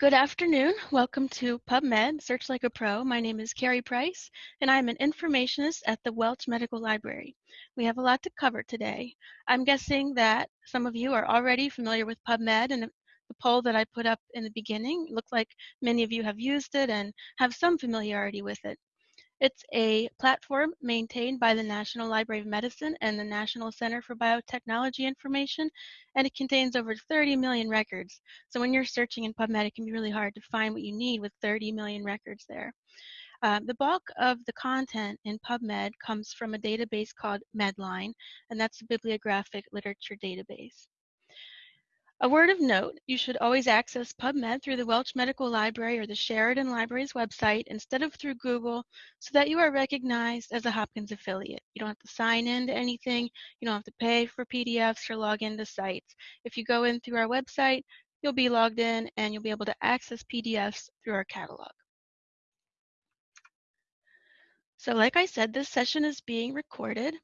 Good afternoon. Welcome to PubMed, Search Like a Pro. My name is Carrie Price, and I'm an informationist at the Welch Medical Library. We have a lot to cover today. I'm guessing that some of you are already familiar with PubMed, and the poll that I put up in the beginning looked like many of you have used it and have some familiarity with it. It's a platform maintained by the National Library of Medicine and the National Center for Biotechnology Information, and it contains over 30 million records. So when you're searching in PubMed, it can be really hard to find what you need with 30 million records there. Uh, the bulk of the content in PubMed comes from a database called Medline, and that's a bibliographic literature database. A word of note, you should always access PubMed through the Welch Medical Library or the Sheridan Library's website instead of through Google so that you are recognized as a Hopkins affiliate. You don't have to sign in to anything, you don't have to pay for PDFs or log into sites. If you go in through our website, you'll be logged in and you'll be able to access PDFs through our catalog. So like I said, this session is being recorded.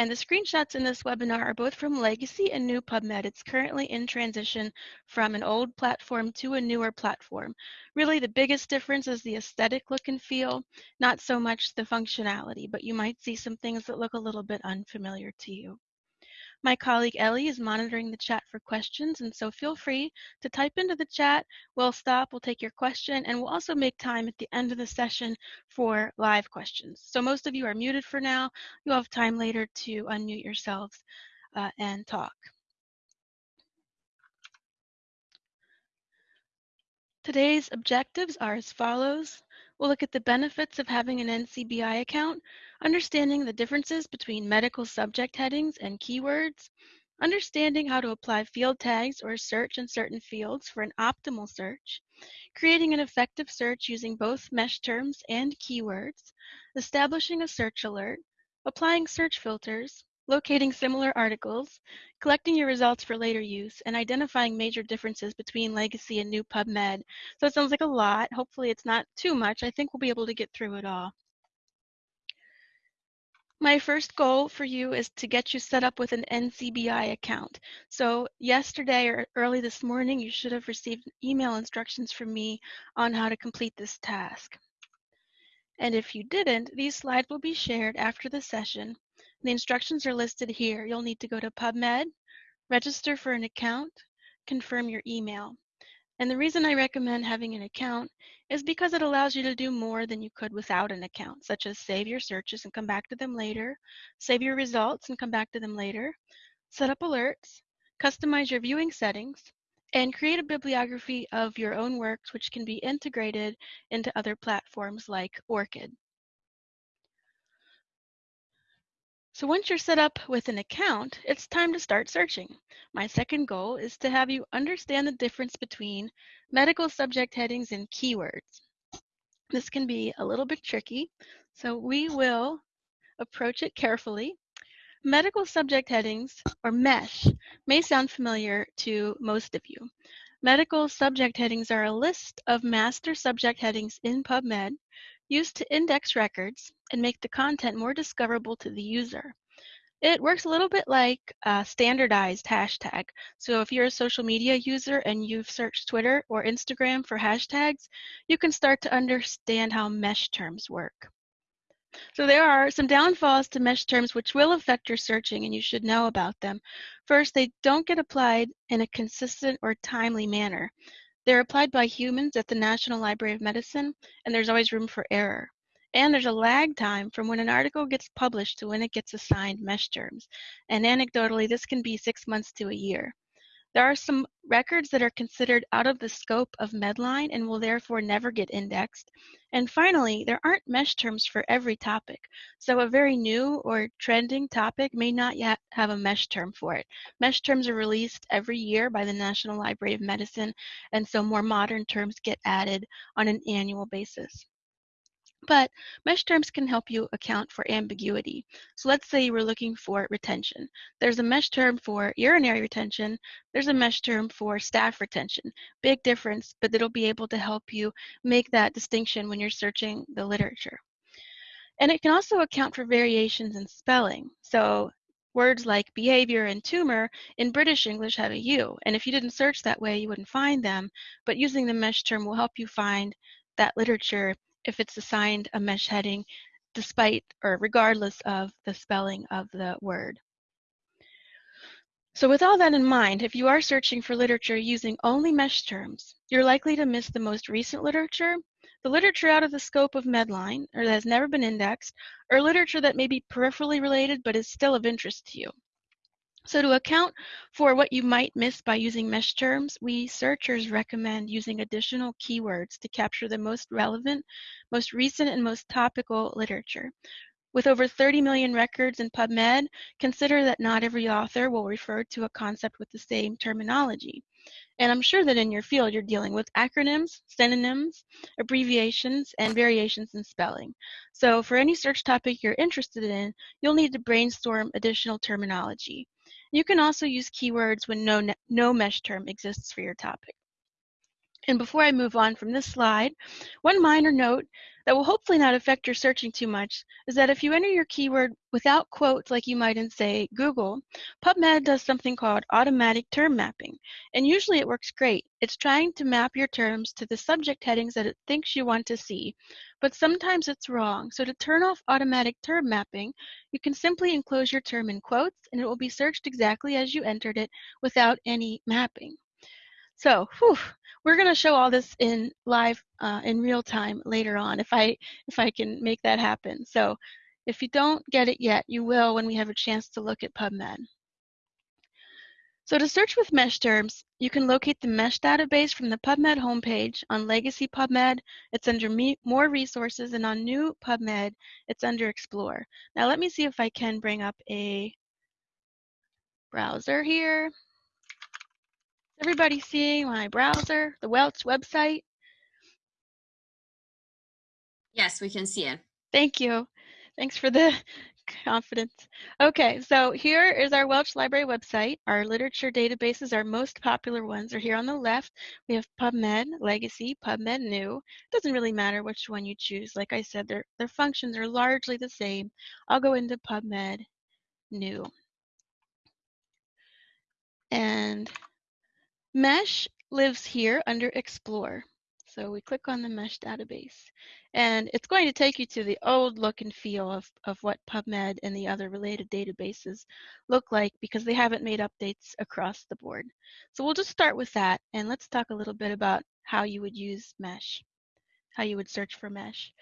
And the screenshots in this webinar are both from legacy and new PubMed. It's currently in transition from an old platform to a newer platform. Really the biggest difference is the aesthetic look and feel, not so much the functionality, but you might see some things that look a little bit unfamiliar to you. My colleague Ellie is monitoring the chat for questions, and so feel free to type into the chat. We'll stop, we'll take your question, and we'll also make time at the end of the session for live questions. So most of you are muted for now. You'll have time later to unmute yourselves uh, and talk. Today's objectives are as follows. We'll look at the benefits of having an NCBI account, understanding the differences between medical subject headings and keywords, understanding how to apply field tags or search in certain fields for an optimal search, creating an effective search using both MeSH terms and keywords, establishing a search alert, applying search filters, locating similar articles, collecting your results for later use, and identifying major differences between legacy and new PubMed. So it sounds like a lot. Hopefully it's not too much. I think we'll be able to get through it all. My first goal for you is to get you set up with an NCBI account. So yesterday or early this morning, you should have received email instructions from me on how to complete this task. And if you didn't, these slides will be shared after the session the instructions are listed here. You'll need to go to PubMed, register for an account, confirm your email. And the reason I recommend having an account is because it allows you to do more than you could without an account, such as save your searches and come back to them later, save your results and come back to them later, set up alerts, customize your viewing settings, and create a bibliography of your own works which can be integrated into other platforms like ORCID. So once you're set up with an account, it's time to start searching. My second goal is to have you understand the difference between medical subject headings and keywords. This can be a little bit tricky, so we will approach it carefully. Medical subject headings, or MESH, may sound familiar to most of you. Medical subject headings are a list of master subject headings in PubMed used to index records and make the content more discoverable to the user. It works a little bit like a standardized hashtag. So if you're a social media user and you've searched Twitter or Instagram for hashtags, you can start to understand how mesh terms work. So there are some downfalls to mesh terms which will affect your searching and you should know about them. First, they don't get applied in a consistent or timely manner. They're applied by humans at the National Library of Medicine, and there's always room for error. And there's a lag time from when an article gets published to when it gets assigned mesh terms. And anecdotally, this can be six months to a year. There are some records that are considered out of the scope of Medline and will therefore never get indexed. And finally, there aren't mesh terms for every topic. So a very new or trending topic may not yet have a mesh term for it. Mesh terms are released every year by the National Library of Medicine, and so more modern terms get added on an annual basis. But mesh terms can help you account for ambiguity. So let's say you were looking for retention. There's a mesh term for urinary retention. There's a mesh term for staff retention. Big difference, but it'll be able to help you make that distinction when you're searching the literature. And it can also account for variations in spelling. So words like behavior and tumor in British English have a U. And if you didn't search that way, you wouldn't find them. But using the mesh term will help you find that literature if it's assigned a mesh heading despite or regardless of the spelling of the word. So with all that in mind, if you are searching for literature using only mesh terms, you're likely to miss the most recent literature, the literature out of the scope of Medline, or that has never been indexed, or literature that may be peripherally related but is still of interest to you. So to account for what you might miss by using mesh terms, we searchers recommend using additional keywords to capture the most relevant, most recent, and most topical literature. With over 30 million records in PubMed, consider that not every author will refer to a concept with the same terminology. And I'm sure that in your field you're dealing with acronyms, synonyms, abbreviations, and variations in spelling. So for any search topic you're interested in, you'll need to brainstorm additional terminology. You can also use keywords when no, no mesh term exists for your topic. And before I move on from this slide, one minor note that will hopefully not affect your searching too much is that if you enter your keyword without quotes like you might in, say, Google, PubMed does something called automatic term mapping. And usually it works great. It's trying to map your terms to the subject headings that it thinks you want to see. But sometimes it's wrong. So to turn off automatic term mapping, you can simply enclose your term in quotes and it will be searched exactly as you entered it without any mapping. So, whew, we're going to show all this in live uh, in real time later on if I if I can make that happen. So, if you don't get it yet, you will when we have a chance to look at PubMed. So to search with mesh terms, you can locate the mesh database from the PubMed homepage on Legacy PubMed. It's under More Resources, and on New PubMed, it's under Explore. Now let me see if I can bring up a browser here everybody seeing my browser, the Welch website? Yes, we can see it. Thank you. Thanks for the confidence. Okay, so here is our Welch Library website. Our literature databases, our most popular ones are here on the left. We have PubMed, Legacy, PubMed New. It doesn't really matter which one you choose. Like I said, their, their functions are largely the same. I'll go into PubMed New. And Mesh lives here under Explore. So we click on the mesh database and it's going to take you to the old look and feel of, of what PubMed and the other related databases look like because they haven't made updates across the board. So we'll just start with that and let's talk a little bit about how you would use mesh, how you would search for mesh.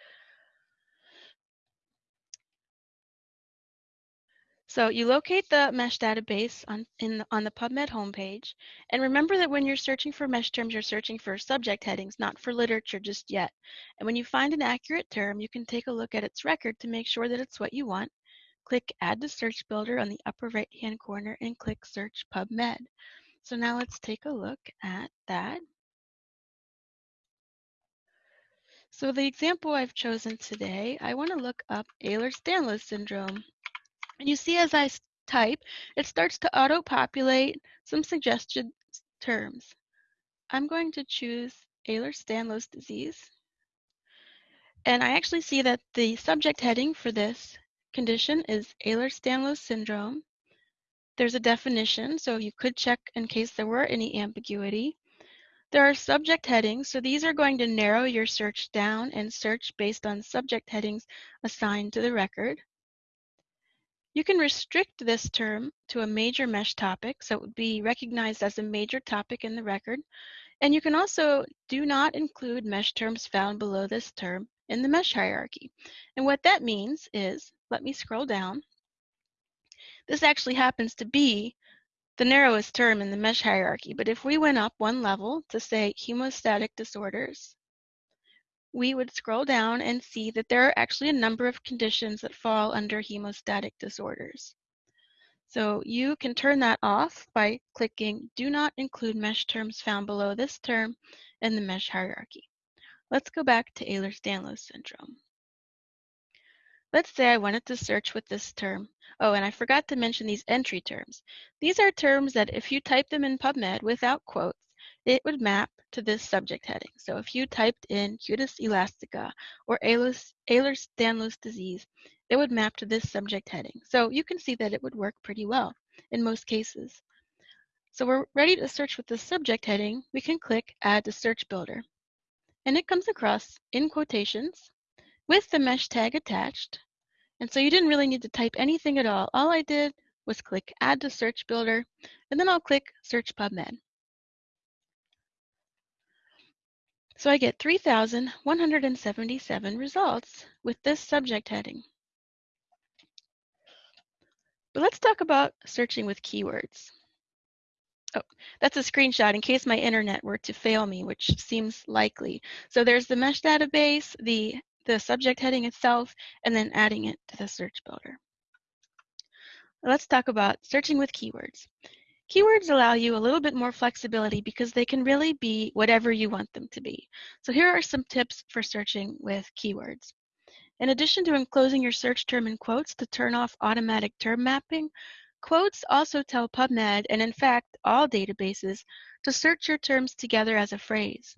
So you locate the mesh database on, in, on the PubMed homepage. And remember that when you're searching for mesh terms, you're searching for subject headings, not for literature just yet. And when you find an accurate term, you can take a look at its record to make sure that it's what you want. Click Add to Search Builder on the upper right-hand corner and click Search PubMed. So now let's take a look at that. So the example I've chosen today, I want to look up Ehlers-Danlos syndrome. And you see as I type, it starts to auto-populate some suggested terms. I'm going to choose Ehlers-Danlos disease. And I actually see that the subject heading for this condition is Ehlers-Danlos syndrome. There's a definition, so you could check in case there were any ambiguity. There are subject headings, so these are going to narrow your search down and search based on subject headings assigned to the record. You can restrict this term to a major mesh topic, so it would be recognized as a major topic in the record. And you can also do not include mesh terms found below this term in the mesh hierarchy. And what that means is, let me scroll down. This actually happens to be the narrowest term in the mesh hierarchy, but if we went up one level to say hemostatic disorders, we would scroll down and see that there are actually a number of conditions that fall under hemostatic disorders. So you can turn that off by clicking Do Not Include Mesh Terms Found Below this term in the mesh hierarchy. Let's go back to Ehlers-Danlos syndrome. Let's say I wanted to search with this term. Oh, and I forgot to mention these entry terms. These are terms that if you type them in PubMed without quotes, it would map to this subject heading. So if you typed in cutis elastica or Ehlers-Danlos disease, it would map to this subject heading. So you can see that it would work pretty well in most cases. So we're ready to search with the subject heading. We can click Add to Search Builder. And it comes across in quotations with the mesh tag attached. And so you didn't really need to type anything at all. All I did was click Add to Search Builder, and then I'll click Search PubMed. So I get 3,177 results with this subject heading. But let's talk about searching with keywords. Oh, that's a screenshot in case my internet were to fail me, which seems likely. So there's the mesh database, the, the subject heading itself, and then adding it to the search builder. Let's talk about searching with keywords. Keywords allow you a little bit more flexibility because they can really be whatever you want them to be. So here are some tips for searching with keywords. In addition to enclosing your search term in quotes to turn off automatic term mapping, quotes also tell PubMed, and in fact all databases, to search your terms together as a phrase.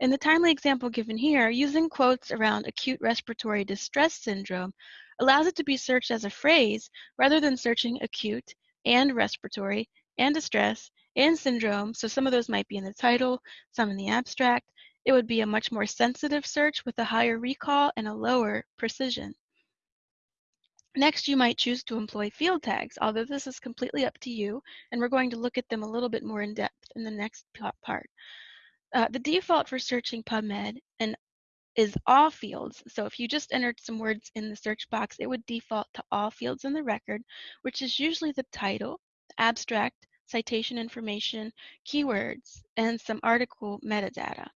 In the timely example given here, using quotes around acute respiratory distress syndrome allows it to be searched as a phrase rather than searching acute and respiratory and distress and syndrome, so some of those might be in the title, some in the abstract, it would be a much more sensitive search with a higher recall and a lower precision. Next, you might choose to employ field tags, although this is completely up to you, and we're going to look at them a little bit more in depth in the next part. Uh, the default for searching PubMed and is all fields. So if you just entered some words in the search box, it would default to all fields in the record, which is usually the title, abstract, citation information, keywords, and some article metadata.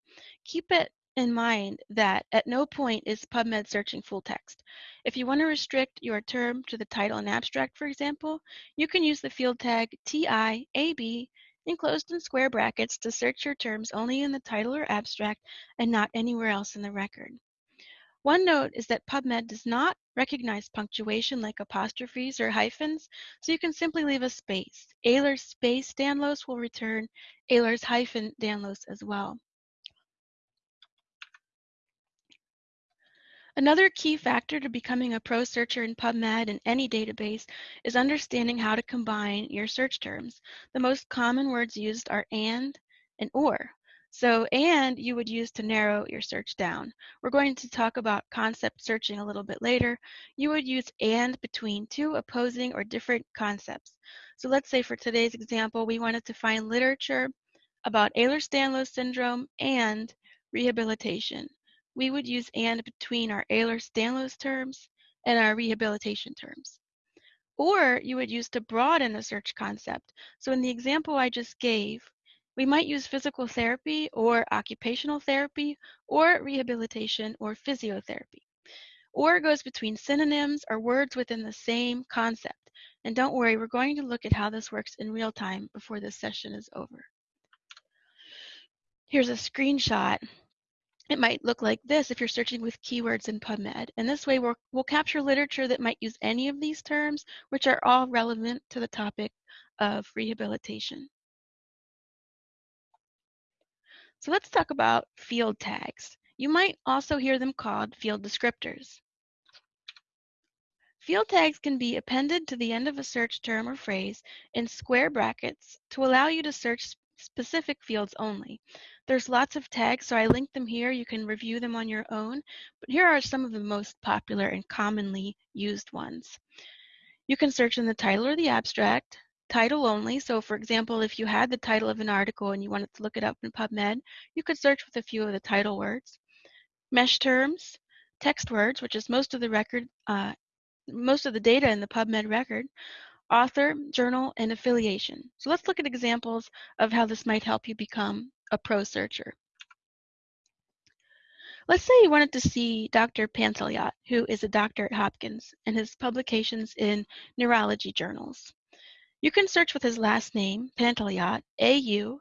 Keep it in mind that at no point is PubMed searching full text. If you want to restrict your term to the title and abstract, for example, you can use the field tag TIAB enclosed in square brackets to search your terms only in the title or abstract and not anywhere else in the record. One note is that PubMed does not recognize punctuation like apostrophes or hyphens, so you can simply leave a space. Ehlers space Danlos will return Ehlers hyphen Danlos as well. Another key factor to becoming a pro searcher in PubMed and any database is understanding how to combine your search terms. The most common words used are and and or. So, and you would use to narrow your search down. We're going to talk about concept searching a little bit later. You would use and between two opposing or different concepts. So let's say for today's example, we wanted to find literature about Ehlers-Danlos syndrome and rehabilitation. We would use and between our Ehlers-Danlos terms and our rehabilitation terms. Or you would use to broaden the search concept. So in the example I just gave, we might use physical therapy or occupational therapy or rehabilitation or physiotherapy. Or goes between synonyms or words within the same concept. And don't worry, we're going to look at how this works in real time before this session is over. Here's a screenshot. It might look like this if you're searching with keywords in PubMed. And this way we'll, we'll capture literature that might use any of these terms, which are all relevant to the topic of rehabilitation. So let's talk about field tags. You might also hear them called field descriptors. Field tags can be appended to the end of a search term or phrase in square brackets to allow you to search specific fields only. There's lots of tags, so I linked them here. You can review them on your own, but here are some of the most popular and commonly used ones. You can search in the title or the abstract, title only. So for example, if you had the title of an article and you wanted to look it up in PubMed, you could search with a few of the title words. Mesh terms, text words, which is most of the record, uh, most of the data in the PubMed record, author, journal, and affiliation. So let's look at examples of how this might help you become a pro searcher. Let's say you wanted to see Dr. Pantelyat, who is a doctor at Hopkins, and his publications in neurology journals. You can search with his last name, Pantelyat, A-U,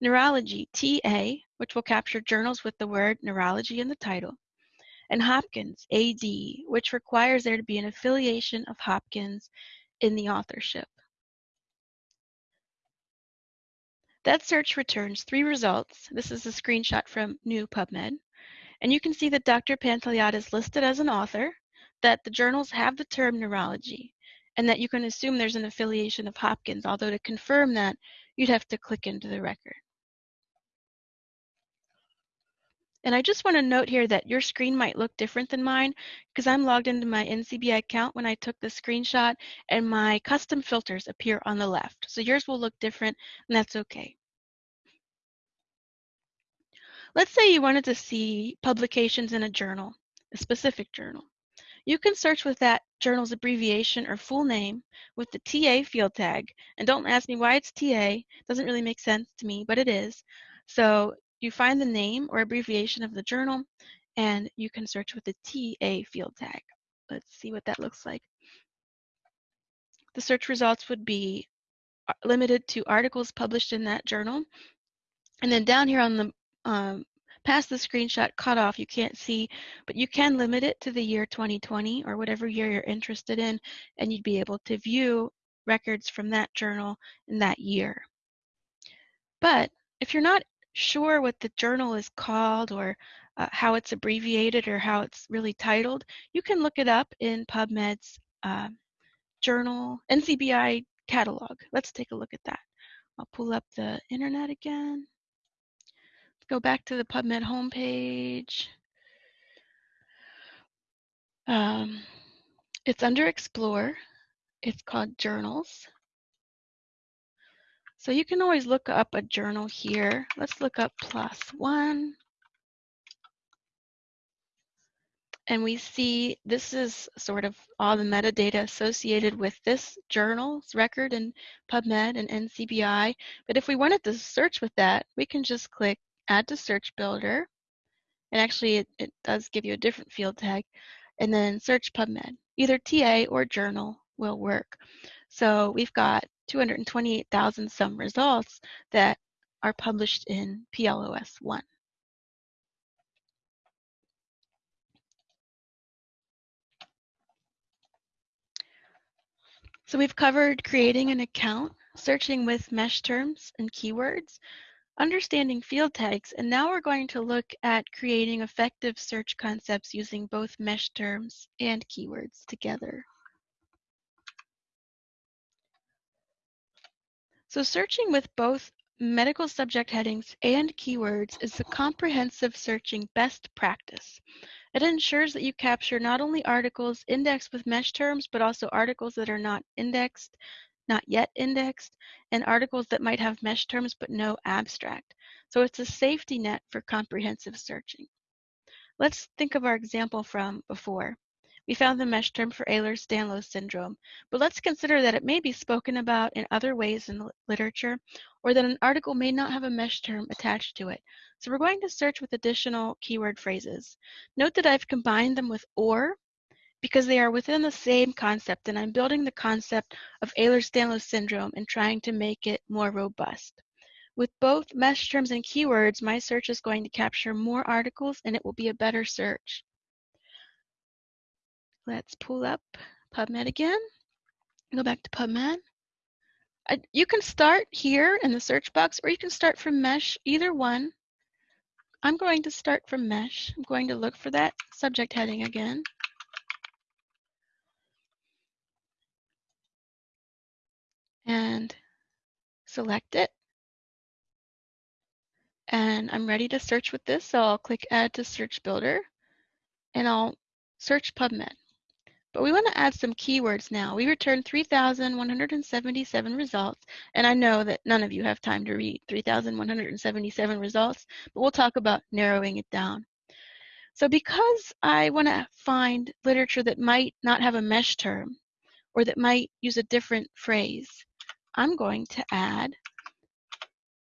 Neurology, T-A, which will capture journals with the word neurology in the title, and Hopkins, A-D, which requires there to be an affiliation of Hopkins in the authorship. That search returns three results. This is a screenshot from new PubMed. And you can see that Dr. Pantelyat is listed as an author, that the journals have the term neurology and that you can assume there's an affiliation of Hopkins, although to confirm that, you'd have to click into the record. And I just want to note here that your screen might look different than mine because I'm logged into my NCBI account when I took the screenshot and my custom filters appear on the left. So yours will look different and that's okay. Let's say you wanted to see publications in a journal, a specific journal. You can search with that journal's abbreviation or full name with the TA field tag. And don't ask me why it's TA. Doesn't really make sense to me, but it is. So you find the name or abbreviation of the journal and you can search with the TA field tag. Let's see what that looks like. The search results would be uh, limited to articles published in that journal. And then down here on the um, past the screenshot cutoff, you can't see, but you can limit it to the year 2020 or whatever year you're interested in, and you'd be able to view records from that journal in that year. But if you're not sure what the journal is called or uh, how it's abbreviated or how it's really titled, you can look it up in PubMed's uh, journal, NCBI catalog. Let's take a look at that. I'll pull up the internet again go back to the PubMed homepage. Um, it's under Explore. It's called Journals. So you can always look up a journal here. Let's look up One. And we see this is sort of all the metadata associated with this journal's record in PubMed and NCBI. But if we wanted to search with that, we can just click add to search builder. And actually it, it does give you a different field tag. And then search PubMed. Either TA or journal will work. So we've got 228,000 some results that are published in PLOS 1. So we've covered creating an account, searching with MeSH terms and keywords, understanding field tags, and now we're going to look at creating effective search concepts using both MeSH terms and keywords together. So searching with both medical subject headings and keywords is a comprehensive searching best practice. It ensures that you capture not only articles indexed with MeSH terms, but also articles that are not indexed, not yet indexed, and articles that might have MeSH terms but no abstract. So it's a safety net for comprehensive searching. Let's think of our example from before. We found the MeSH term for Ehlers-Danlos syndrome, but let's consider that it may be spoken about in other ways in the literature, or that an article may not have a MeSH term attached to it. So we're going to search with additional keyword phrases. Note that I've combined them with OR because they are within the same concept and I'm building the concept of Ehlers-Danlos syndrome and trying to make it more robust. With both MeSH terms and keywords, my search is going to capture more articles and it will be a better search. Let's pull up PubMed again. Go back to PubMed. I, you can start here in the search box or you can start from MeSH, either one. I'm going to start from MeSH. I'm going to look for that subject heading again. And select it. And I'm ready to search with this, so I'll click Add to Search Builder, and I'll search PubMed. But we want to add some keywords now. We returned 3,177 results, and I know that none of you have time to read 3,177 results, but we'll talk about narrowing it down. So because I want to find literature that might not have a MeSH term, or that might use a different phrase, I'm going to add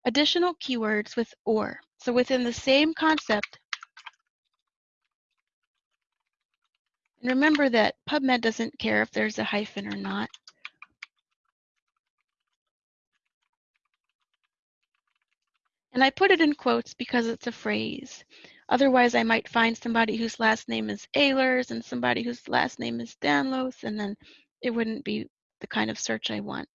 additional keywords with OR. So within the same concept, and remember that PubMed doesn't care if there's a hyphen or not. And I put it in quotes because it's a phrase. Otherwise, I might find somebody whose last name is Ehlers and somebody whose last name is Danlos, and then it wouldn't be the kind of search I want.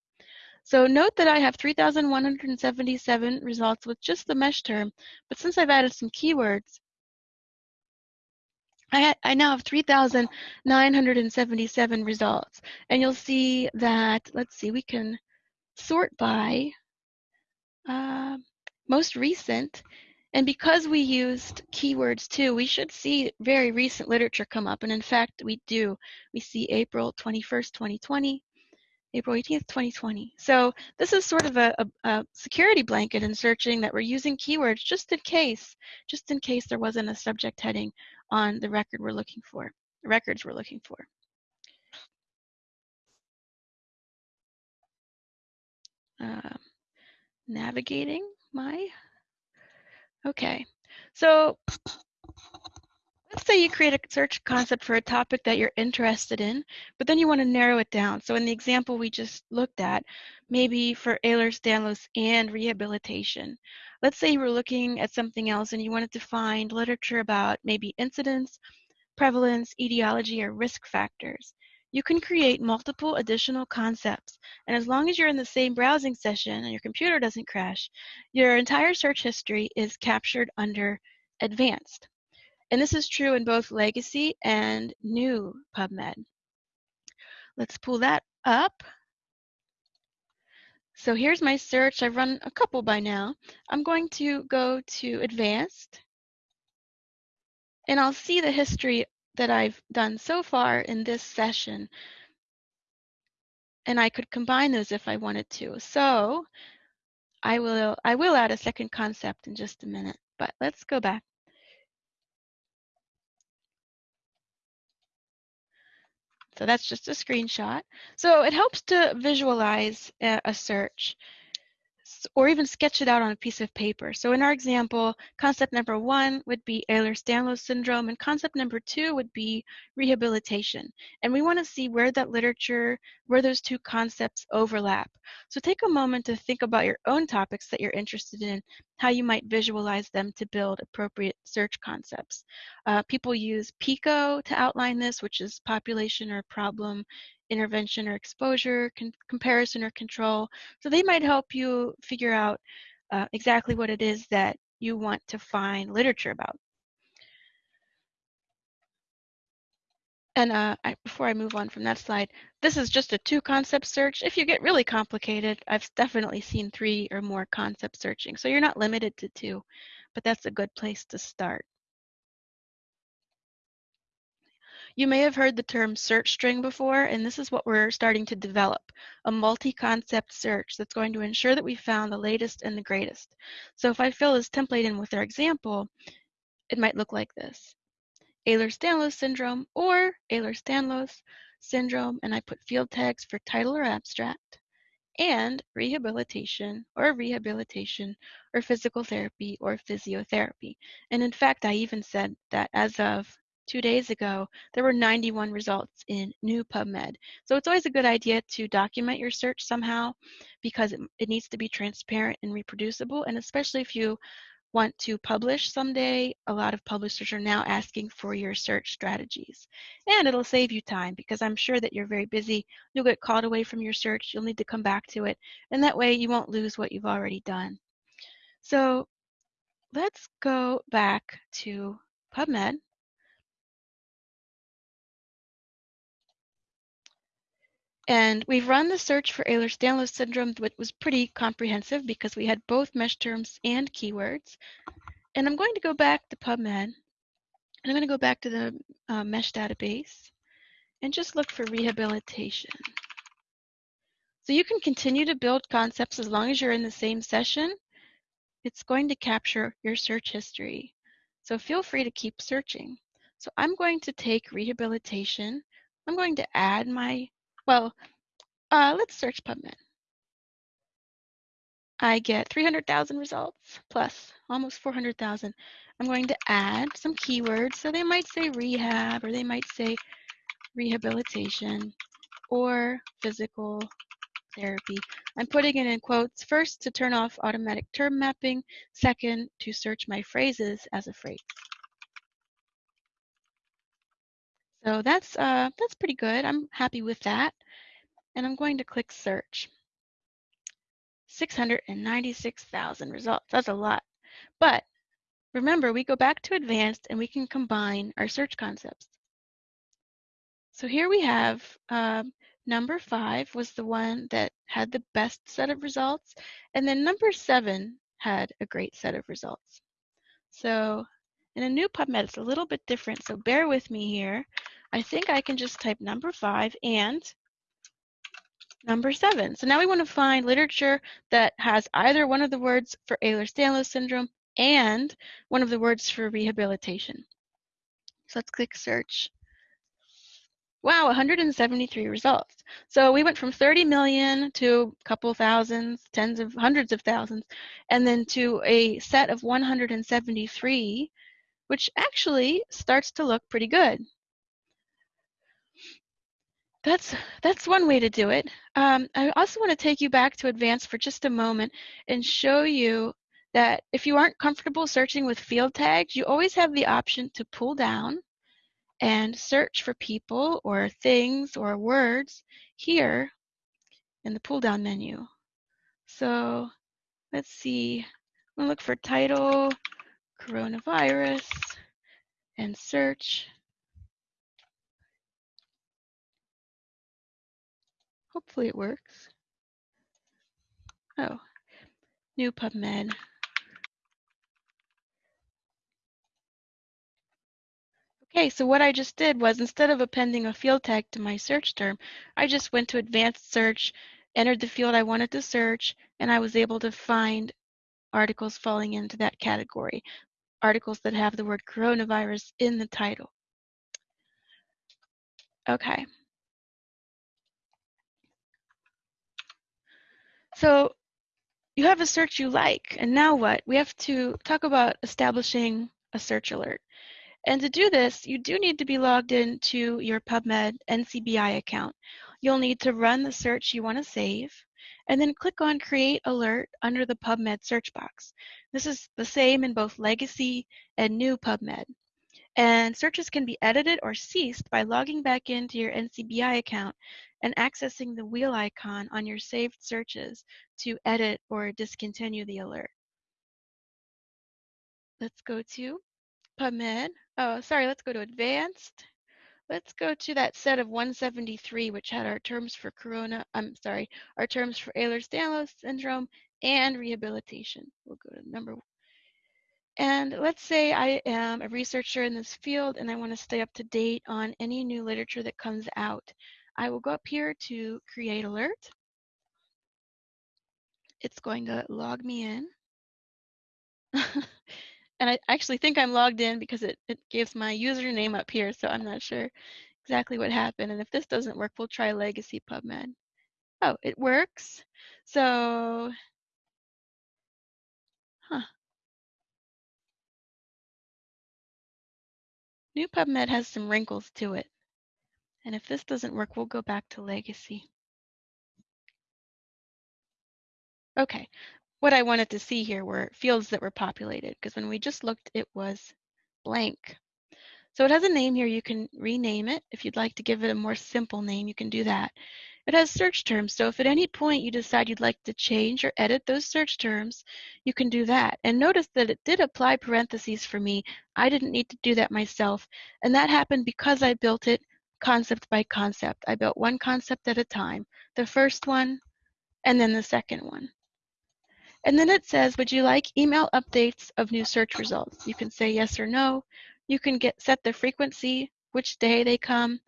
So note that I have 3,177 results with just the MeSH term, but since I've added some keywords, I, I now have 3,977 results. And you'll see that, let's see, we can sort by uh, most recent. And because we used keywords too, we should see very recent literature come up. And in fact, we do. We see April 21st, 2020, April 18th, 2020. So this is sort of a, a, a, security blanket in searching that we're using keywords just in case, just in case there wasn't a subject heading on the record we're looking for, records we're looking for. Uh, navigating my, okay. So let's say you create a search concept for a topic that you're interested in, but then you want to narrow it down. So in the example we just looked at, maybe for Ehlers-Danlos and rehabilitation. Let's say you were looking at something else and you wanted to find literature about maybe incidence, prevalence, etiology, or risk factors. You can create multiple additional concepts, and as long as you're in the same browsing session and your computer doesn't crash, your entire search history is captured under advanced. And this is true in both legacy and new PubMed. Let's pull that up. So here's my search. I've run a couple by now. I'm going to go to advanced and I'll see the history that I've done so far in this session. And I could combine those if I wanted to. So I will, I will add a second concept in just a minute, but let's go back. So that's just a screenshot. So it helps to visualize a search or even sketch it out on a piece of paper. So in our example, concept number one would be Ehlers-Danlos syndrome, and concept number two would be rehabilitation. And we want to see where that literature, where those two concepts overlap. So take a moment to think about your own topics that you're interested in, how you might visualize them to build appropriate search concepts. Uh, people use PICO to outline this, which is population or problem intervention or exposure, comparison or control. So they might help you figure out uh, exactly what it is that you want to find literature about. And uh, I, before I move on from that slide, this is just a two concept search. If you get really complicated, I've definitely seen three or more concept searching. So you're not limited to two, but that's a good place to start. You may have heard the term search string before, and this is what we're starting to develop, a multi-concept search that's going to ensure that we found the latest and the greatest. So if I fill this template in with our example, it might look like this. Ehlers-Danlos syndrome or Ehlers-Danlos syndrome, and I put field tags for title or abstract, and rehabilitation or rehabilitation or physical therapy or physiotherapy. And in fact, I even said that as of two days ago, there were 91 results in new PubMed. So it's always a good idea to document your search somehow because it, it needs to be transparent and reproducible. And especially if you want to publish someday, a lot of publishers are now asking for your search strategies. And it'll save you time because I'm sure that you're very busy. You'll get called away from your search. You'll need to come back to it. And that way you won't lose what you've already done. So let's go back to PubMed. And we've run the search for Ehlers-Danlos syndrome, which was pretty comprehensive because we had both MeSH terms and keywords. And I'm going to go back to PubMed, and I'm going to go back to the uh, MeSH database and just look for rehabilitation. So you can continue to build concepts as long as you're in the same session. It's going to capture your search history. So feel free to keep searching. So I'm going to take rehabilitation. I'm going to add my well, uh, let's search PubMed. I get 300,000 results plus almost 400,000. I'm going to add some keywords. So they might say rehab or they might say rehabilitation or physical therapy. I'm putting it in quotes first to turn off automatic term mapping, second to search my phrases as a phrase. So that's uh, that's pretty good. I'm happy with that. And I'm going to click search. 696,000 results. That's a lot. But remember, we go back to advanced and we can combine our search concepts. So here we have um, number five was the one that had the best set of results, and then number seven had a great set of results. So in a new PubMed, it's a little bit different, so bear with me here. I think I can just type number five and number seven. So now we want to find literature that has either one of the words for Ehlers-Danlos syndrome and one of the words for rehabilitation. So let's click search. Wow, 173 results. So we went from 30 million to a couple thousands, tens of hundreds of thousands, and then to a set of 173, which actually starts to look pretty good. That's that's one way to do it. Um, I also want to take you back to advanced for just a moment and show you that if you aren't comfortable searching with field tags, you always have the option to pull down and search for people or things or words here in the pull down menu. So let's see, I'm gonna look for title, coronavirus, and search. Hopefully it works. Oh, new PubMed. Okay, so what I just did was instead of appending a field tag to my search term, I just went to advanced search, entered the field I wanted to search, and I was able to find articles falling into that category, articles that have the word coronavirus in the title. Okay. So you have a search you like, and now what? We have to talk about establishing a search alert. And to do this, you do need to be logged into your PubMed NCBI account. You'll need to run the search you want to save, and then click on Create Alert under the PubMed search box. This is the same in both Legacy and New PubMed. And searches can be edited or ceased by logging back into your NCBI account and accessing the wheel icon on your saved searches to edit or discontinue the alert. Let's go to PubMed. Oh, sorry, let's go to advanced. Let's go to that set of 173, which had our terms for corona, I'm sorry, our terms for Ehlers-Danlos syndrome and rehabilitation. We'll go to number one. and let's say I am a researcher in this field and I want to stay up to date on any new literature that comes out. I will go up here to create alert. It's going to log me in. and I actually think I'm logged in because it, it gives my username up here, so I'm not sure exactly what happened. And if this doesn't work, we'll try Legacy PubMed. Oh, it works. So, huh. New PubMed has some wrinkles to it. And if this doesn't work, we'll go back to Legacy. Okay, what I wanted to see here were fields that were populated because when we just looked, it was blank. So it has a name here. You can rename it. If you'd like to give it a more simple name, you can do that. It has search terms. So if at any point you decide you'd like to change or edit those search terms, you can do that. And notice that it did apply parentheses for me. I didn't need to do that myself. And that happened because I built it concept by concept. I built one concept at a time. The first one, and then the second one. And then it says, would you like email updates of new search results? You can say yes or no. You can get set the frequency, which day they come,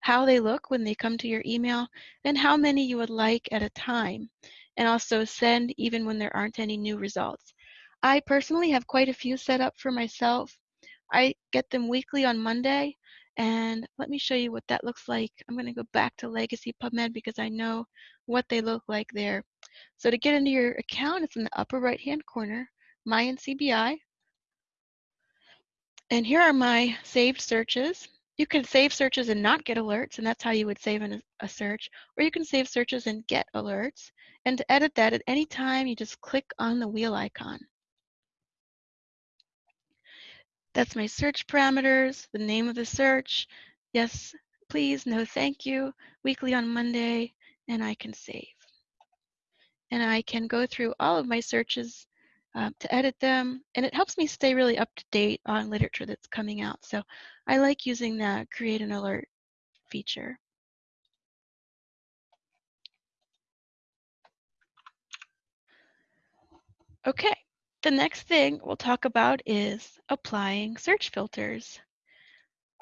how they look when they come to your email, and how many you would like at a time, and also send even when there aren't any new results. I personally have quite a few set up for myself. I get them weekly on Monday, and let me show you what that looks like. I'm going to go back to Legacy PubMed because I know what they look like there. So to get into your account, it's in the upper right hand corner, My NCBI. And here are my saved searches. You can save searches and not get alerts, and that's how you would save in a, a search. Or you can save searches and get alerts. And to edit that at any time, you just click on the wheel icon. That's my search parameters, the name of the search. Yes, please, no thank you, weekly on Monday, and I can save and I can go through all of my searches um, to edit them, and it helps me stay really up to date on literature that's coming out. So I like using the create an alert feature. Okay, the next thing we'll talk about is applying search filters.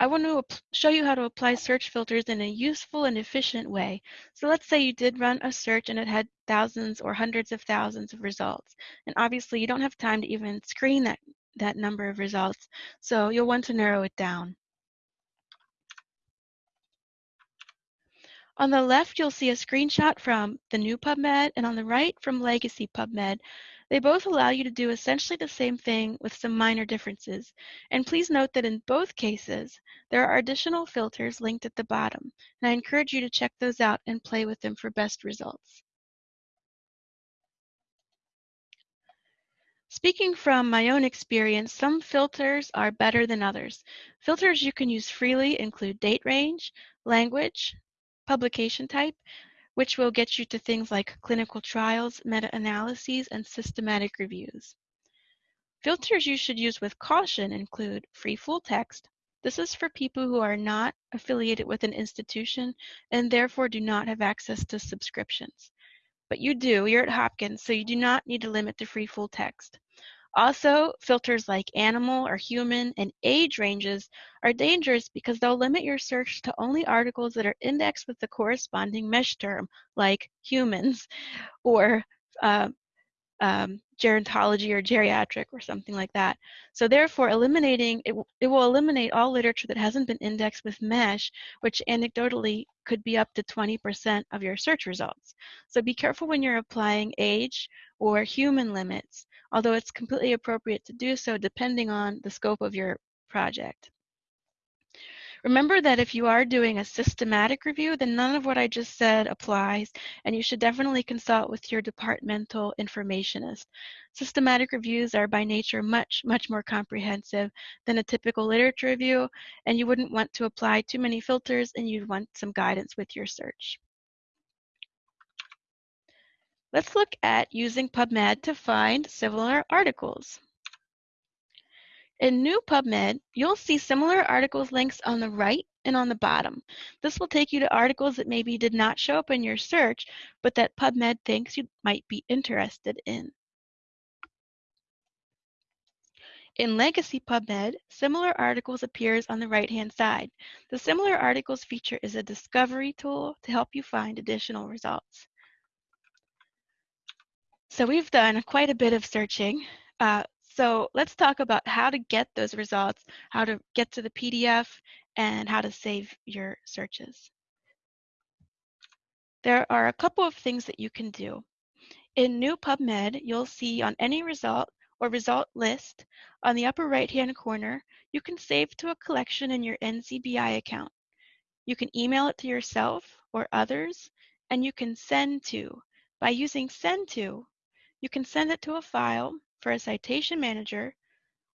I want to show you how to apply search filters in a useful and efficient way. So let's say you did run a search and it had thousands or hundreds of thousands of results. And obviously you don't have time to even screen that, that number of results. So you'll want to narrow it down. On the left, you'll see a screenshot from the new PubMed, and on the right from legacy PubMed. They both allow you to do essentially the same thing with some minor differences. And please note that in both cases, there are additional filters linked at the bottom, and I encourage you to check those out and play with them for best results. Speaking from my own experience, some filters are better than others. Filters you can use freely include date range, language, publication type, which will get you to things like clinical trials, meta-analyses, and systematic reviews. Filters you should use with caution include free full text. This is for people who are not affiliated with an institution and therefore do not have access to subscriptions. But you do, you're at Hopkins, so you do not need to limit to free full text. Also, filters like animal or human and age ranges are dangerous because they'll limit your search to only articles that are indexed with the corresponding MeSH term, like humans or uh, um, gerontology or geriatric or something like that. So therefore, eliminating it, it will eliminate all literature that hasn't been indexed with MeSH, which anecdotally could be up to 20% of your search results. So be careful when you're applying age or human limits although it's completely appropriate to do so depending on the scope of your project. Remember that if you are doing a systematic review, then none of what I just said applies, and you should definitely consult with your departmental informationist. Systematic reviews are by nature much, much more comprehensive than a typical literature review, and you wouldn't want to apply too many filters, and you'd want some guidance with your search. Let's look at using PubMed to find similar articles. In new PubMed, you'll see similar articles links on the right and on the bottom. This will take you to articles that maybe did not show up in your search, but that PubMed thinks you might be interested in. In Legacy PubMed, Similar Articles appears on the right-hand side. The Similar Articles feature is a discovery tool to help you find additional results. So we've done quite a bit of searching. Uh, so let's talk about how to get those results, how to get to the PDF, and how to save your searches. There are a couple of things that you can do. In new PubMed, you'll see on any result or result list on the upper right-hand corner, you can save to a collection in your NCBI account. You can email it to yourself or others, and you can send to. By using send to, you can send it to a file for a citation manager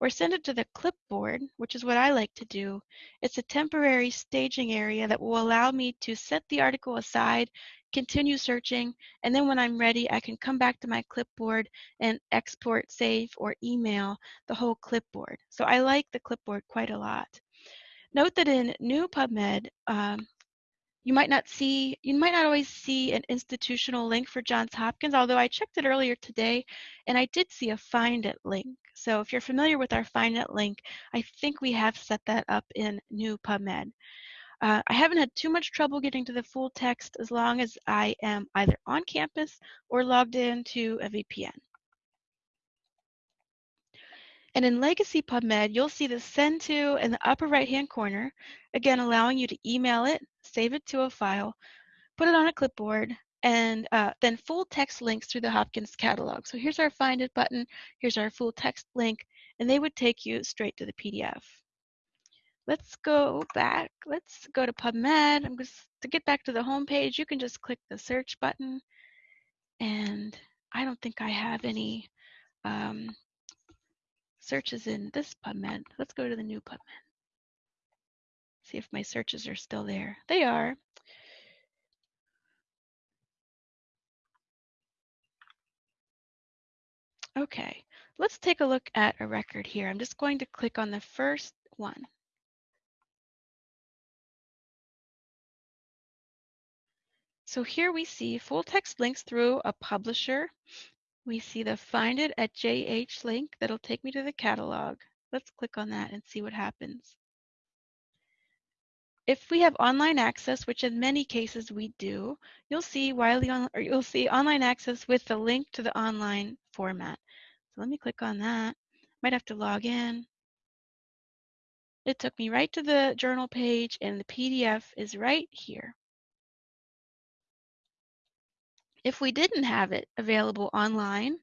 or send it to the clipboard, which is what I like to do. It's a temporary staging area that will allow me to set the article aside, continue searching, and then when I'm ready, I can come back to my clipboard and export, save, or email the whole clipboard. So I like the clipboard quite a lot. Note that in new PubMed, um, you might not see, you might not always see an institutional link for Johns Hopkins, although I checked it earlier today and I did see a Find It link. So if you're familiar with our Find It link, I think we have set that up in new PubMed. Uh, I haven't had too much trouble getting to the full text as long as I am either on campus or logged into a VPN. And in Legacy PubMed, you'll see the Send To in the upper right-hand corner, again allowing you to email it, save it to a file, put it on a clipboard, and uh, then full text links through the Hopkins catalog. So here's our Find It button, here's our full text link, and they would take you straight to the PDF. Let's go back. Let's go to PubMed. I'm just to get back to the home page. You can just click the search button, and I don't think I have any um, searches in this PubMed. Let's go to the new PubMed. See if my searches are still there. They are. Okay, let's take a look at a record here. I'm just going to click on the first one. So here we see full text links through a publisher. We see the find it at JH link that'll take me to the catalog. Let's click on that and see what happens. If we have online access, which in many cases we do, you'll see Wiley on, or you'll see online access with the link to the online format. So let me click on that. Might have to log in. It took me right to the journal page and the PDF is right here. If we didn't have it available online,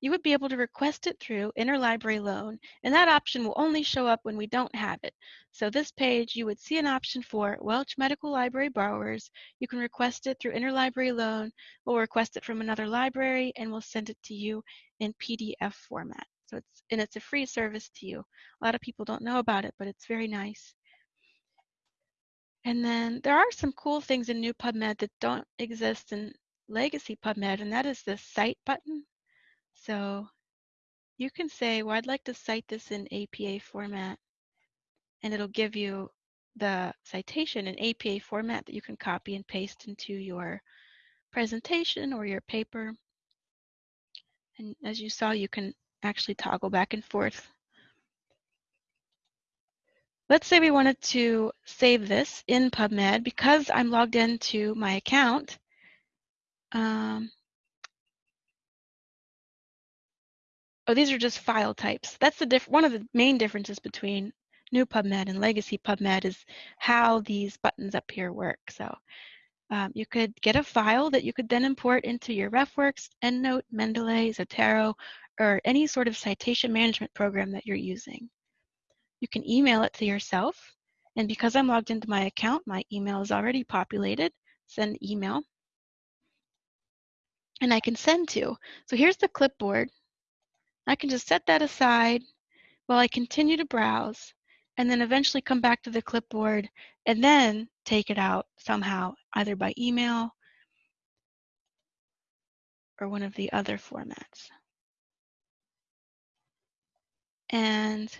you would be able to request it through interlibrary loan, and that option will only show up when we don't have it. So this page, you would see an option for Welch Medical Library borrowers. You can request it through interlibrary loan. We'll request it from another library, and we'll send it to you in PDF format. So it's and it's a free service to you. A lot of people don't know about it, but it's very nice. And then there are some cool things in new PubMed that don't exist in legacy PubMed, and that is the cite button. So you can say, well, I'd like to cite this in APA format, and it'll give you the citation in APA format that you can copy and paste into your presentation or your paper. And as you saw, you can actually toggle back and forth. Let's say we wanted to save this in PubMed because I'm logged into my account. Um, oh, these are just file types. That's the diff one of the main differences between new PubMed and legacy PubMed is how these buttons up here work. So um, you could get a file that you could then import into your RefWorks, EndNote, Mendeley, Zotero, or any sort of citation management program that you're using. You can email it to yourself. And because I'm logged into my account, my email is already populated. Send email. And I can send to. So here's the clipboard. I can just set that aside while I continue to browse and then eventually come back to the clipboard and then take it out somehow, either by email or one of the other formats. And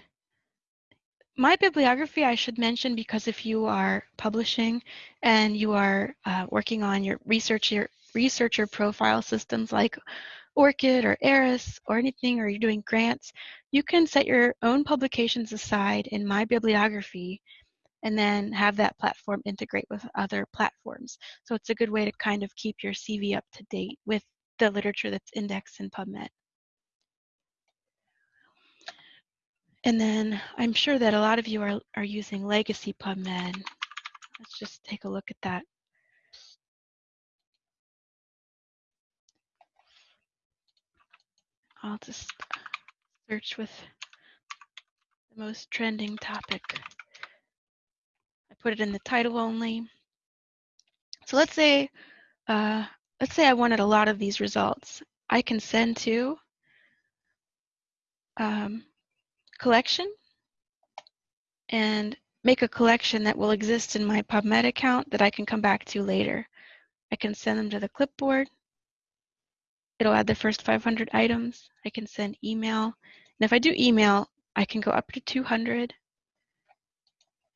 my bibliography, I should mention, because if you are publishing and you are uh, working on your researcher, researcher profile systems like ORCID or ARIS or anything, or you're doing grants, you can set your own publications aside in my bibliography and then have that platform integrate with other platforms. So it's a good way to kind of keep your CV up to date with the literature that's indexed in PubMed. And then I'm sure that a lot of you are, are using legacy PubMed. Let's just take a look at that. I'll just search with the most trending topic. I put it in the title only. So let's say, uh, let's say I wanted a lot of these results. I can send to um, collection and make a collection that will exist in my PubMed account that I can come back to later. I can send them to the clipboard. It'll add the first 500 items. I can send email. And if I do email, I can go up to 200,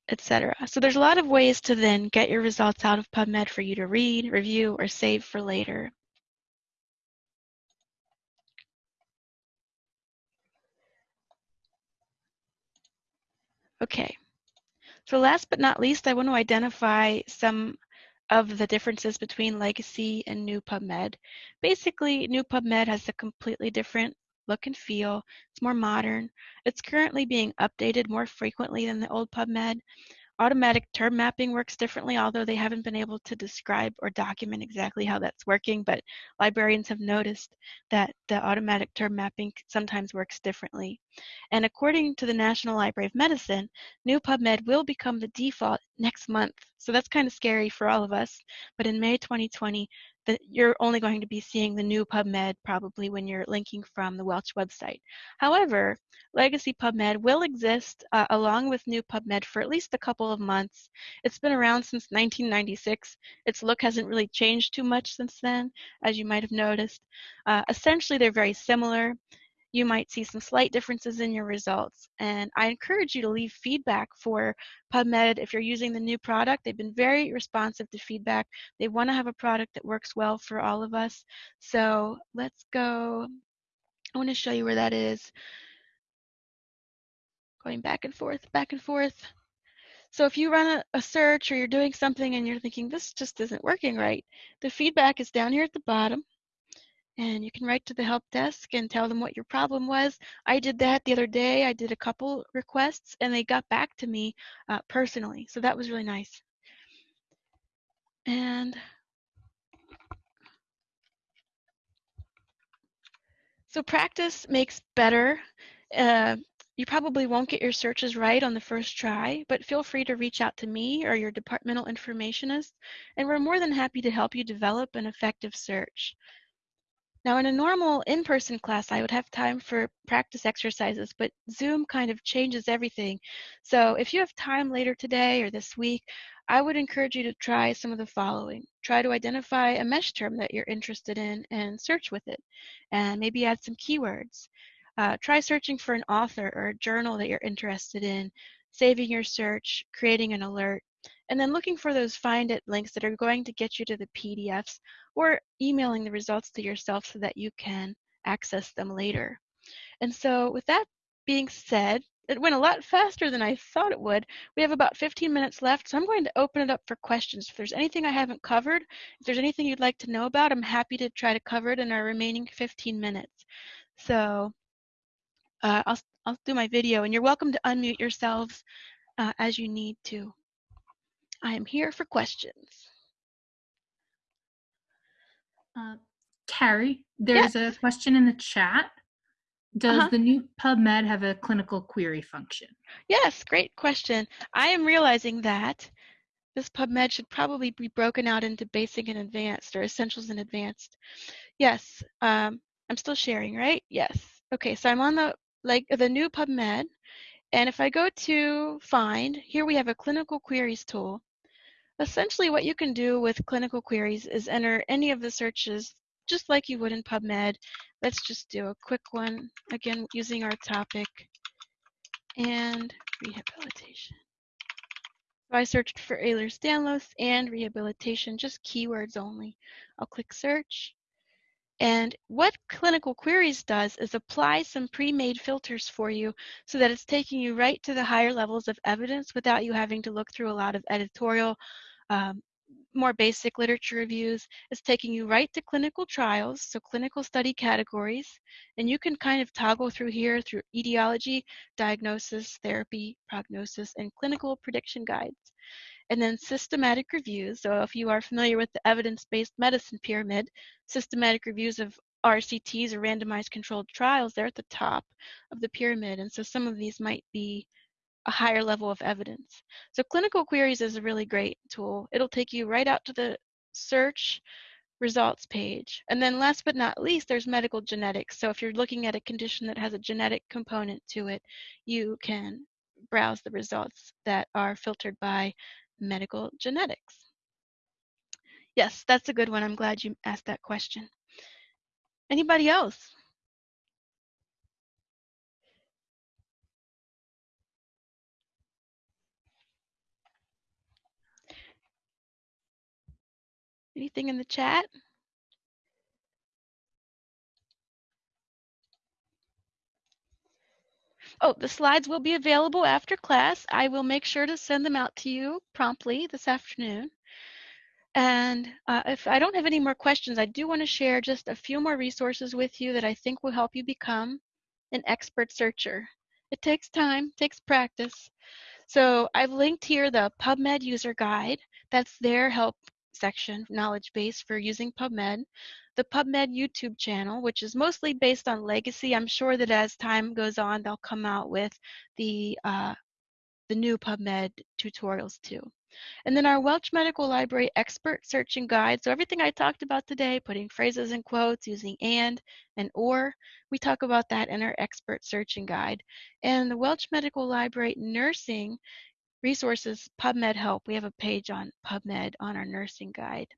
etc. So there's a lot of ways to then get your results out of PubMed for you to read, review, or save for later. Okay, so last but not least, I want to identify some of the differences between legacy and new PubMed. Basically, new PubMed has a completely different look and feel. It's more modern. It's currently being updated more frequently than the old PubMed. Automatic term mapping works differently, although they haven't been able to describe or document exactly how that's working, but librarians have noticed that the automatic term mapping sometimes works differently. And according to the National Library of Medicine, new PubMed will become the default next month. So that's kind of scary for all of us. But in May 2020, that you're only going to be seeing the new PubMed probably when you're linking from the Welch website. However, Legacy PubMed will exist uh, along with new PubMed for at least a couple of months. It's been around since 1996. Its look hasn't really changed too much since then, as you might have noticed. Uh, essentially, they're very similar. You might see some slight differences in your results. And I encourage you to leave feedback for PubMed if you're using the new product. They've been very responsive to feedback. They want to have a product that works well for all of us. So let's go. I want to show you where that is. Going back and forth, back and forth. So if you run a, a, search or you're doing something and you're thinking, this just isn't working right, the feedback is down here at the bottom and you can write to the help desk and tell them what your problem was. I did that the other day. I did a couple requests and they got back to me uh, personally. So that was really nice. And so practice makes better. Uh, you probably won't get your searches right on the first try, but feel free to reach out to me or your departmental informationist, and we're more than happy to help you develop an effective search. Now in a normal in-person class, I would have time for practice exercises, but Zoom kind of changes everything. So if you have time later today or this week, I would encourage you to try some of the following. Try to identify a MeSH term that you're interested in and search with it, and maybe add some keywords. Uh, try searching for an author or a journal that you're interested in, saving your search, creating an alert, and then looking for those find it links that are going to get you to the PDFs or emailing the results to yourself so that you can access them later. And so with that being said, it went a lot faster than I thought it would. We have about 15 minutes left, so I'm going to open it up for questions. If there's anything I haven't covered, if there's anything you'd like to know about, I'm happy to try to cover it in our remaining 15 minutes. So uh, I'll, I'll do my video, and you're welcome to unmute yourselves uh, as you need to. I am here for questions. Uh, Carrie, there's yes. a question in the chat. Does uh -huh. the new PubMed have a clinical query function? Yes, great question. I am realizing that this PubMed should probably be broken out into basic and advanced or essentials and advanced. Yes, um, I'm still sharing, right? Yes. Okay, so I'm on the like the new PubMed, and if I go to find, here we have a clinical queries tool. Essentially what you can do with clinical queries is enter any of the searches just like you would in PubMed. Let's just do a quick one, again, using our topic and rehabilitation. So I searched for Ehlers-Danlos and rehabilitation, just keywords only. I'll click search. And what Clinical Queries does is apply some pre-made filters for you so that it's taking you right to the higher levels of evidence without you having to look through a lot of editorial um, more basic literature reviews is taking you right to clinical trials, so clinical study categories, and you can kind of toggle through here through etiology, diagnosis, therapy, prognosis, and clinical prediction guides. And then systematic reviews, so if you are familiar with the evidence-based medicine pyramid, systematic reviews of RCTs or randomized controlled trials, they're at the top of the pyramid, and so some of these might be a higher level of evidence. So clinical queries is a really great tool. It'll take you right out to the search results page. And then last but not least, there's medical genetics. So if you're looking at a condition that has a genetic component to it, you can browse the results that are filtered by medical genetics. Yes, that's a good one. I'm glad you asked that question. Anybody else? Anything in the chat? Oh, the slides will be available after class. I will make sure to send them out to you promptly this afternoon. And uh, if I don't have any more questions, I do want to share just a few more resources with you that I think will help you become an expert searcher. It takes time, takes practice. So I've linked here the PubMed user guide. That's their help section, knowledge base for using PubMed, the PubMed YouTube channel, which is mostly based on legacy. I'm sure that as time goes on, they'll come out with the uh, the new PubMed tutorials too. And then our Welch Medical Library expert searching guide. So everything I talked about today, putting phrases in quotes, using and and or, we talk about that in our expert searching guide. And the Welch Medical Library nursing Resources, PubMed Help. We have a page on PubMed on our nursing guide.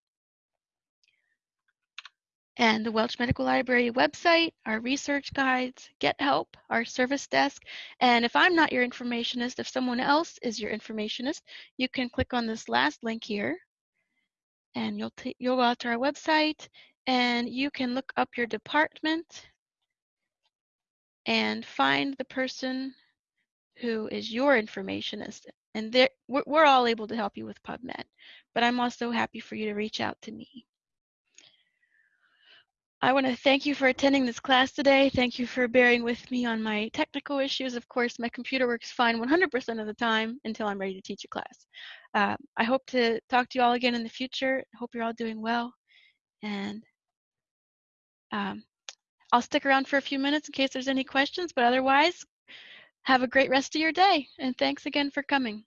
and the Welch Medical Library website, our research guides, Get Help, our service desk. And if I'm not your informationist, if someone else is your informationist, you can click on this last link here and you'll, you'll go out to our website and you can look up your department and find the person who is your informationist. And we're, we're all able to help you with PubMed, but I'm also happy for you to reach out to me. I want to thank you for attending this class today. Thank you for bearing with me on my technical issues. Of course, my computer works fine 100% of the time until I'm ready to teach a class. Uh, I hope to talk to you all again in the future. Hope you're all doing well. And um, I'll stick around for a few minutes in case there's any questions, but otherwise, have a great rest of your day. And thanks again for coming.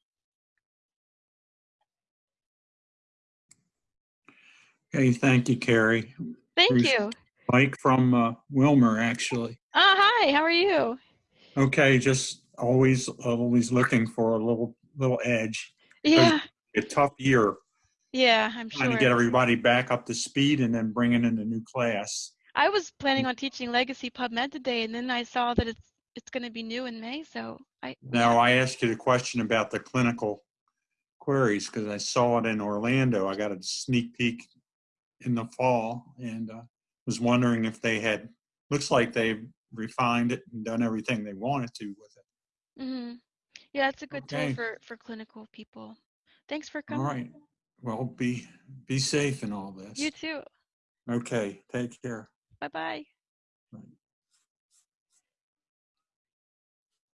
Okay, thank you, Carrie. Thank you. Mike from uh, Wilmer, actually. Ah, hi, how are you? Okay, just always, always looking for a little, little edge. Yeah, A tough year, yeah, I'm sure. trying to get everybody back up to speed and then bringing in the new class. I was planning on teaching Legacy PubMed today, and then I saw that it's it's going to be new in May, so I Now, I asked you the question about the clinical queries because I saw it in Orlando. I got a sneak peek in the fall and uh, was wondering if they had, looks like they've refined it and done everything they wanted to with it. Mm -hmm. Yeah, it's a good Okay. tool for for clinical people. Thanks for coming. All right. Well, be, be safe in all this. You too. Okay, take care. Bye bye. Right.